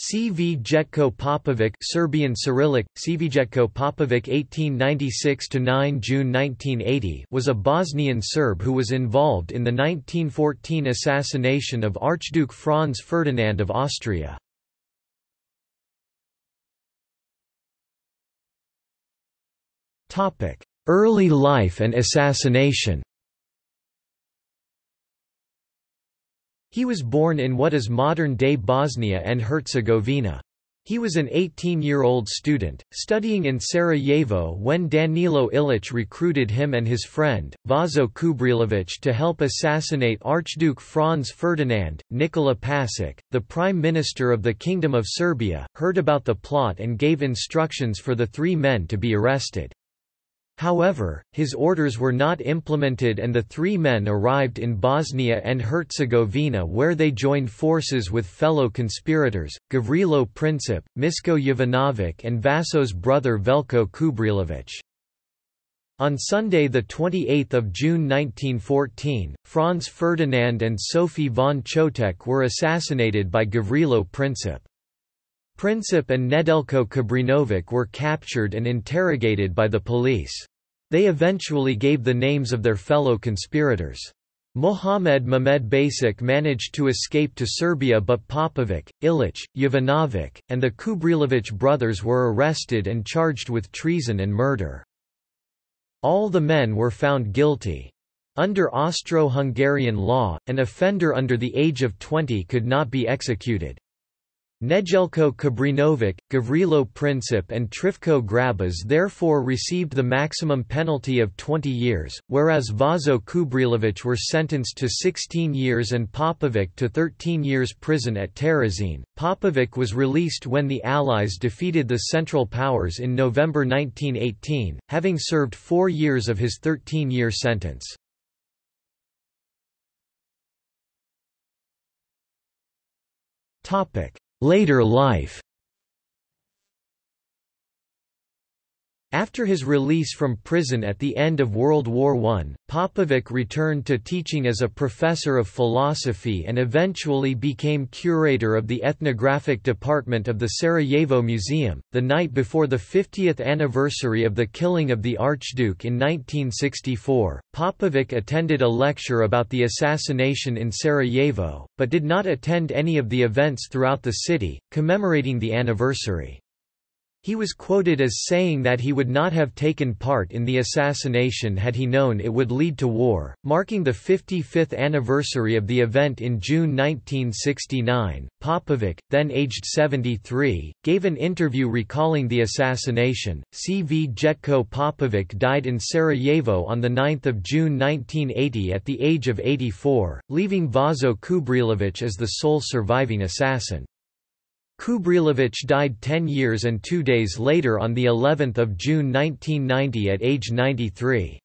Cvjetko Popovic Serbian Cyrillic, Cvjetko Popovic 1896–9 June 1980 was a Bosnian Serb who was involved in the 1914 assassination of Archduke Franz Ferdinand of Austria. Early life and assassination He was born in what is modern-day Bosnia and Herzegovina. He was an 18-year-old student, studying in Sarajevo when Danilo Ilic recruited him and his friend, Vaso Kubrilović to help assassinate Archduke Franz Ferdinand. Nikola Pasic, the Prime Minister of the Kingdom of Serbia, heard about the plot and gave instructions for the three men to be arrested. However, his orders were not implemented and the three men arrived in Bosnia and Herzegovina where they joined forces with fellow conspirators, Gavrilo Princip, Misko Jovanovic and Vaso's brother Veljko Kubrilović. On Sunday 28 June 1914, Franz Ferdinand and Sophie von Chotek were assassinated by Gavrilo Princip. Princip and Nedeljko Kabrinovic were captured and interrogated by the police. They eventually gave the names of their fellow conspirators. Mohamed Mehmed Basic managed to escape to Serbia but Popovic, Ilic, Jovanovic, and the Kubrilovic brothers were arrested and charged with treason and murder. All the men were found guilty. Under Austro-Hungarian law, an offender under the age of 20 could not be executed. Nedeljko Kabrinovic, Gavrilo Princip and Trifko Grabas therefore received the maximum penalty of 20 years, whereas Vaso Kubrilovic were sentenced to 16 years and Popovic to 13 years prison at Terezin. Popovic was released when the Allies defeated the Central Powers in November 1918, having served four years of his 13-year sentence. Later life After his release from prison at the end of World War I, Popovic returned to teaching as a professor of philosophy and eventually became curator of the ethnographic department of the Sarajevo Museum. The night before the 50th anniversary of the killing of the Archduke in 1964, Popovic attended a lecture about the assassination in Sarajevo, but did not attend any of the events throughout the city, commemorating the anniversary. He was quoted as saying that he would not have taken part in the assassination had he known it would lead to war. Marking the 55th anniversary of the event in June 1969, Popovic, then aged 73, gave an interview recalling the assassination. Cvjetko Popovic died in Sarajevo on 9 June 1980 at the age of 84, leaving Vaso Kubrilovic as the sole surviving assassin. Kubrilovic died 10 years and 2 days later on the 11th of June 1990 at age 93.